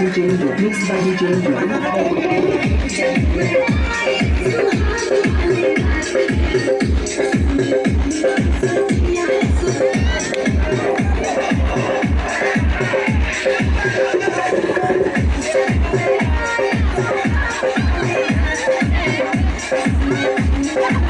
DJ Duke, mixed by DJ Duke.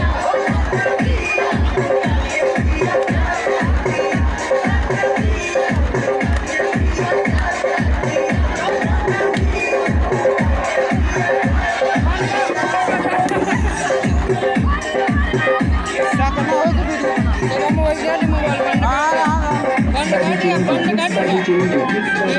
三十九点 juga.